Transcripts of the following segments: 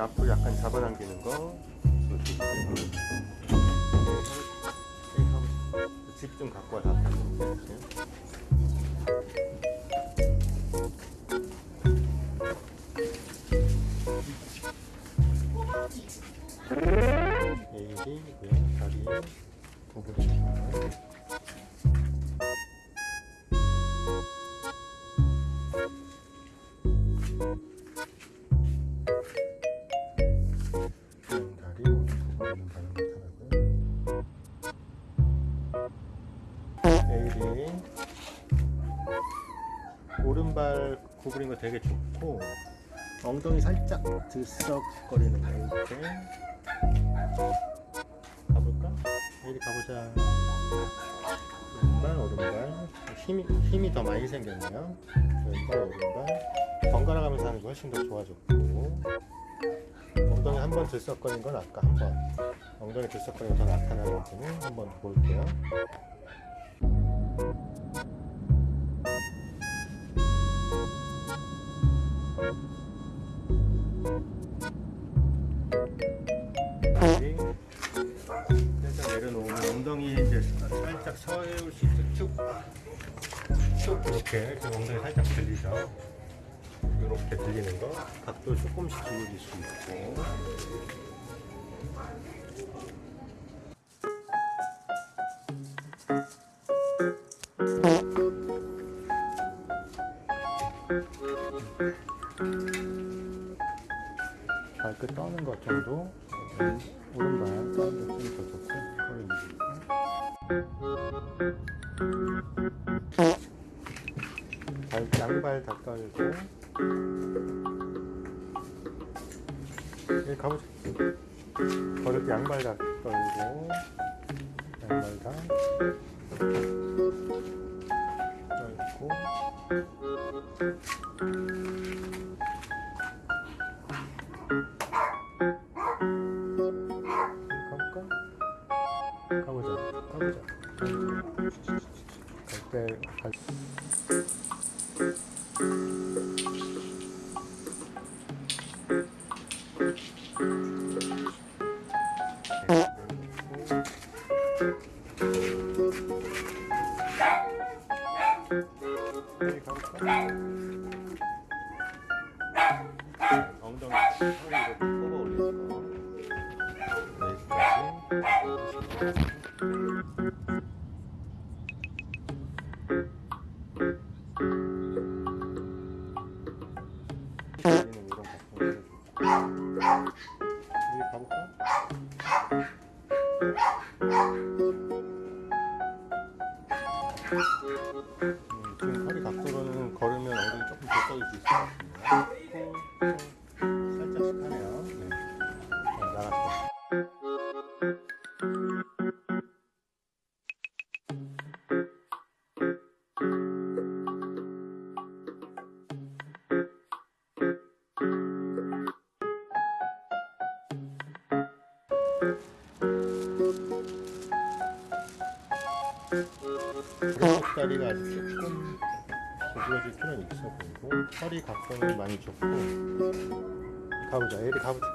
앞으로 약간 잡아당기는 거. 집 좀 갖고 와서 오른발 구부린 거 되게 좋고 엉덩이 살짝 들썩거리는 거 이렇게 가볼까? 에일이 가보자. 왼발 오른발 힘이 힘이 더 많이 생겼네요. 왼발 오른발 번갈아 가면서 하는 게 훨씬 더 좋아졌고 엉덩이 한 번 들썩거린 건 아까 한 번 엉덩이 들썩거리는 더 나타나는지는 한번 볼게요. 쭉 이렇게 엉덩이 살짝 들리죠. 이렇게 들리는 거. 각도 조금씩 기울일 수 있고. 발끝 떠는 것 정도. 음, 오른발. 떠는 것좀 더 좋고 발, 양발 다 떨고 여기 가보자. 걸을 때 양발 다 떨고 양발 다 떨고. 가볼까? 가보자 가보자. 갈때 갈... 엉덩이 털 이렇게 뽑아 올리는 거 여기까지 지금 허리 각도로는 걸으면 엉덩이 조금 더 떠질 수 있을 것 같습니다. 살짝씩 하네요. 네. 어, 나갔다. 다리가 아직 조금 구부러질 필요는 있어 보이고 허리 각도는 많이 좋고. 가보자. 에리 가보자.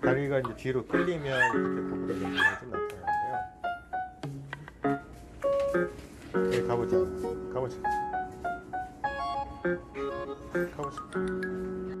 다리가 이제 뒤로 끌리면 이렇게 경우가 좀 나타나는데요. 에리 가보자. 가보자 가보자 와.